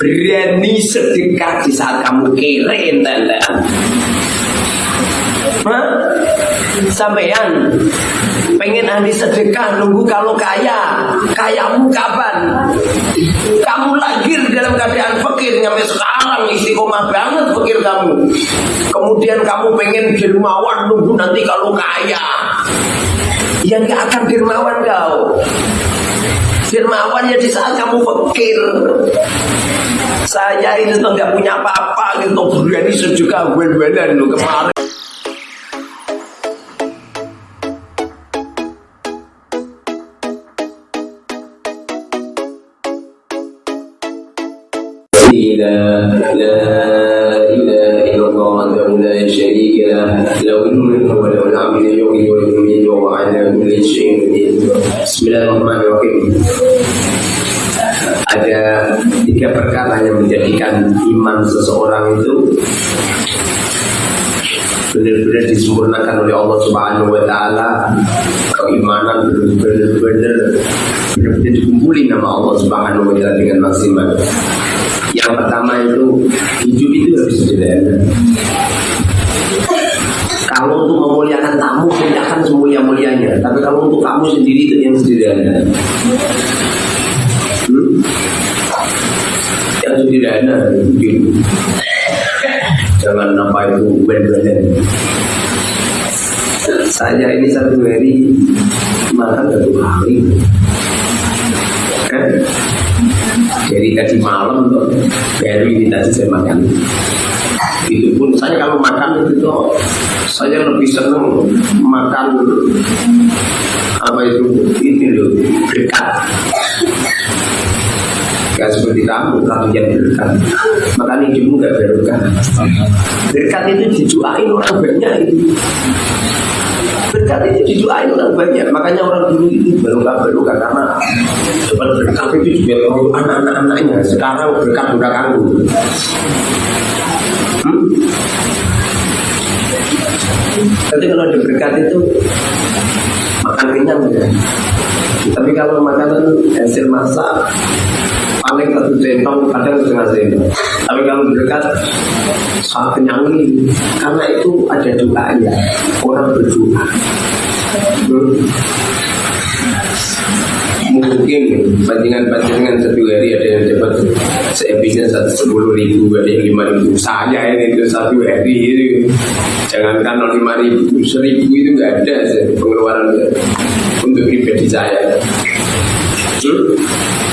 Berani sedekah di saat kamu kere entah Hah? Sampean pengen ahli sedekah nunggu kalau kaya kayamu kapan? Kamu lahir dalam keadaan fakir sampai sekarang istiqomah banget fakir kamu. Kemudian kamu pengen dermawan nunggu nanti kalau kaya. Yang gak akan dermawan kau dermawan ya di saat kamu fakir saya ini tuh nggak punya apa-apa gitu berani sejuka wen-wenan lo kemarin لا إله إلا الله وحده لا شريك له له الملك وله الحمد يحيي ويميت وهو على كل شيء قدير بسم الله الرحمن الرحيم ada tiga perkara yang menjadikan iman seseorang itu benar-benar disempurnakan oleh Allah Subhanahu wa taala keimanan benar-benar benar-benar dikumpulin nama Allah Subhanahu wa taala dengan maksimal yang pertama itu hidup itu harus sederhana. Kalau untuk memuliakan tamu, muliakan semulia-mulianya. Tapi kalau untuk kamu sendiri itu yang sederhana. Hmm? Yang sederhana mungkin. Jangan apa itu benar-benar. Saya ini satu hari makan satu hari. Eh? Dari tadi malam baru ini tadi saya makan. Itu pun saya kalau makan itu tuh saya lebih senang makan apa itu ini loh dekat. Gak seperti kamu kalau yang berkat Makanya hidupmu gak berkat Berkat itu dijuain orang banyak itu Berkat itu dijuain orang banyak. Makanya orang dulu itu gak berkat Karena Coba berkat itu juga kalau anak-anak-anaknya Sekarang berkat udah kamu hmm? Tapi kalau ada berkat itu Makan kenyang ya. Tapi kalau makanan hasil masak paling satu centong kadang setengah sendok tapi kalau berdekat sangat kenyang karena itu ada doanya orang berdoa. Hmm. mungkin bandingan-bandingan satu hari ada yang dapat seepisnya satu sepuluh ribu ada yang lima ribu. Saya ini itu satu hari itu jangankan lima ribu seribu itu nggak ada pengeluaran untuk pribadi saya. Hmm?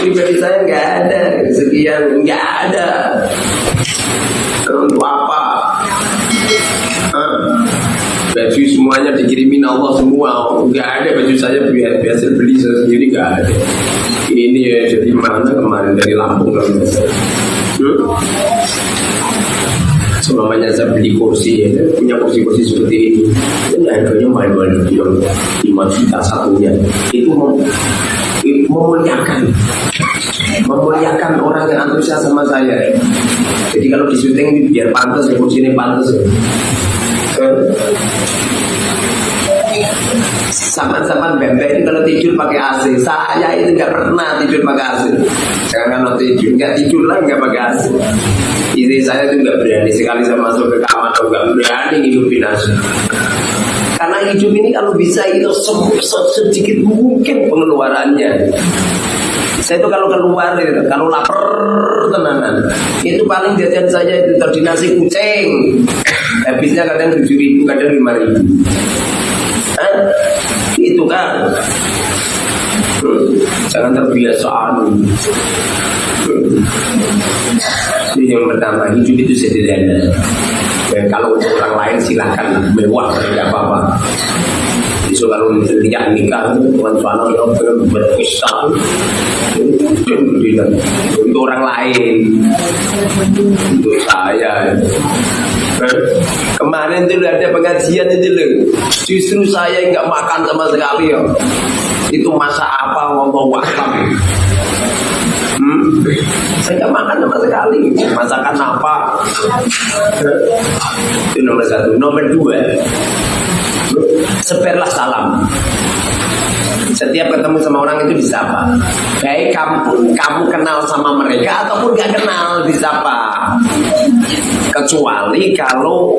Pribadi saya nggak ada sekian nggak ada untuk apa baju semuanya dikirimin Allah semua nggak ada baju saya biasa, beli saya sendiri nggak ada ini ya jadi mana kemarin dari Lampung kan? Semuanya saya beli kursi ya, punya kursi-kursi seperti ini. Ini harganya main-main lima juta satunya. Itu memuliakan. Memuliakan orang yang antusias sama saya. Jadi kalau di syuting biar pantas ya ini pantas ya. Sama-sama bebek ini kalau tidur pakai AC Saya itu nggak pernah tidur pakai AC Jangan kalau tidur, nggak tidur lah nggak pakai AC Istri saya itu nggak berani sekali saya masuk ke kamar nggak berani ngidupin AC karena hidup ini kalau bisa itu sedikit mungkin pengeluarannya. Saya itu kalau keluar gitu, kalau lapar tenanan, itu paling jajan saya itu tadi nasi kucing. Habisnya kadang tujuh ribu, kadang lima ribu. Hah? Itu kan. Hmm. Jangan terbiasa anu. Hmm. yang pertama hidup itu sederhana. Ya, kalau untuk orang lain silahkan mewah tidak apa-apa. Jadi kalau lihat nikah Tuhan Subhanahu wa taala berpisah untuk orang lain. Untuk saya. Kemarin itu ada pengajian itu loh justru saya nggak makan sama sekali ya. Itu masa apa ngomong wakam. Saya nggak makan sama sekali. Masakan apa? Itu nomor satu. Nomor dua, seperlah salam. Setiap ketemu sama orang itu disapa. Baik kamu kamu kenal sama mereka ataupun gak kenal disapa. Kecuali kalau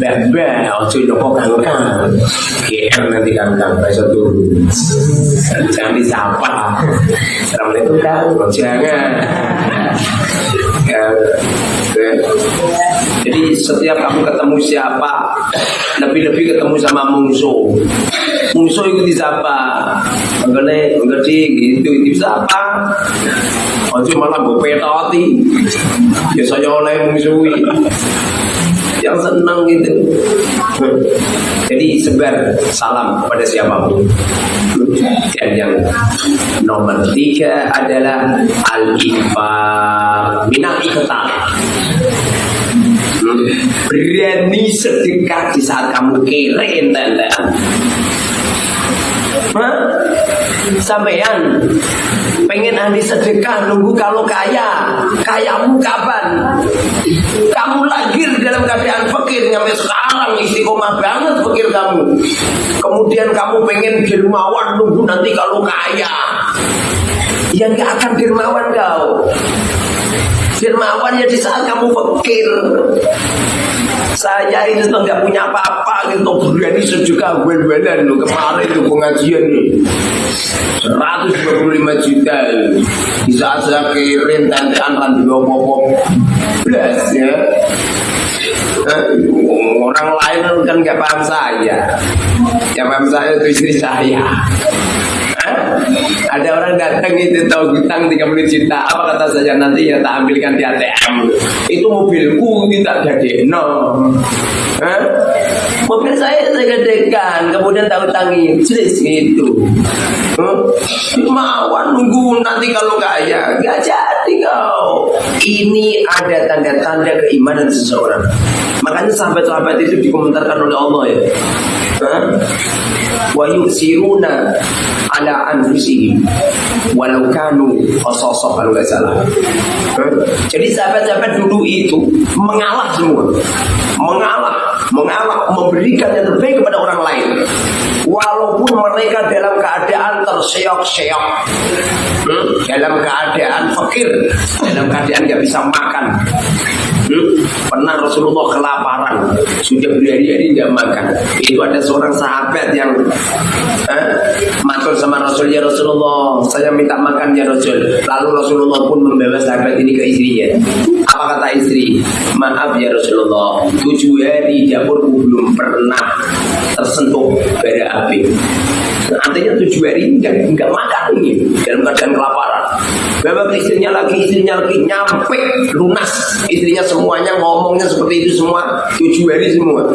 bebe ojo joko kangkang. GR nanti kangkang besok turun. Jangan disapa. Assalamualaikum kang. Jangan. Ya. Jadi setiap kamu ketemu siapa, lebih-lebih ketemu sama musuh. Musuh itu disapa. Mengenai ngerti gitu disapa. Ojo malah gue petoti. Ya saya oleh musuhi. Yang senang gitu. Jadi sebar salam pada siapa pun. Dan yang nomor tiga adalah al-infaq minal ikhtar. Berani sedekah di saat kamu kere enten Sampean pengen ahli sedekah nunggu kalau kaya kayamu kapan kamu lahir dalam keadaan fakir sampai sekarang istiqomah banget fakir kamu. Kemudian kamu pengen dermawan nunggu nanti kalau kaya. Yang gak akan dermawan kau dermawan ya di saat kamu fakir. Saya ini tuh nggak punya apa-apa gitu. Berani sejuka wel-welan lo kemarin itu pengajian nih 125 juta di saat saya kirim tantean kan di popok belas ya. Orang lain kan nggak paham saya. Yang paham saya itu istri saya ada orang datang itu tahu hutang 30 juta. Apa kata saya? Nanti ya tak ambilkan di ATM itu mobilku kita jadi no mobil saya saya gadekan kemudian tahu tangi. Jelas gitu Mawar nunggu nanti kalau kaya. Gak jadi kau. Ini ada tanda-tanda keimanan seseorang. Makanya sahabat-sahabat itu dikomentarkan oleh Allah ya wa yusiruna ala anfusihim walau kanu qasasa kalau nggak salah. Jadi sahabat-sahabat dulu itu mengalah semua. Mengalah, mengalah, memberikan yang terbaik kepada orang lain. Walaupun mereka dalam keadaan terseok-seok, hmm? dalam keadaan fakir, dalam keadaan nggak bisa makan? Pernah Rasulullah kelaparan, sudah berhari-hari nggak makan. Itu ada seorang sahabat yang eh, sama Rasul ya Rasulullah, saya minta makan ya Rasul. Lalu Rasulullah pun membawa sahabat ini ke istrinya. Apa kata istri? Maaf ya Rasulullah, tujuh hari dapurku belum pernah tersentuh bara api. Artinya tujuh hari enggak, enggak makan ini dalam keadaan kelaparan. Bapak istrinya lagi, istrinya lagi nyampe lunas. Istrinya semuanya ngomongnya seperti itu semua tujuh hari semua.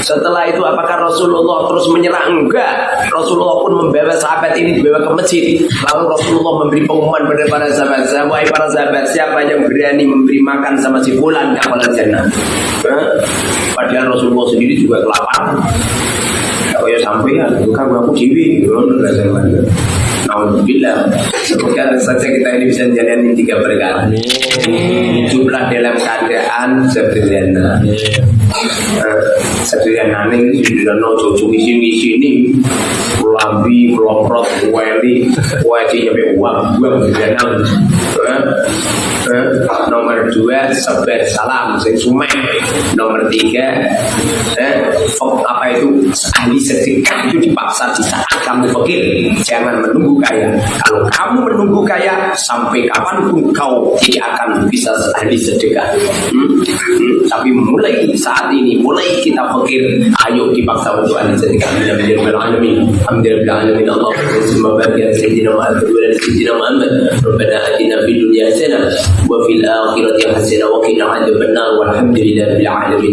Setelah itu apakah Rasulullah terus menyerah? Enggak. Rasulullah pun membawa sahabat ini dibawa ke masjid. Lalu Rasulullah memberi pengumuman pada para sahabat. Wahai para sahabat, siapa yang berani memberi makan sama si bulan kapal jannah? Padahal Rasulullah sendiri juga kelaparan. Oh ya sampai ya, bukan aku ada Alhamdulillah. Semoga saja kita ini bisa menjalani tiga perkara. Jumlah dalam keadaan sederhana uh, Sederhana ini sudah no cucu isi isi ini Lambi, keloprot, weli Wajib nyampe uang Uang sederhana nomor dua sebar salam sumek. Nomor tiga eh, apa itu? Ahli sedekah itu dipaksa di saat kamu fakir. Jangan menunggu kaya. Kalau kamu menunggu kaya sampai kapan pun kau tidak akan bisa ahli sedekah. Hmm? Hmm? tapi mulai saat saat ini. Mulai kita pikir ayo dipaksa untuk anda jadikan anda menjadi alamin. Alhamdulillah alamin. Allah summa barik ala sayyidina Muhammad wa ala dalam Muhammad. Rabbana atina fid dunya hasanah wa fil akhirati hasanah wa dalam adzabannar walhamdulillahi rabbil alamin.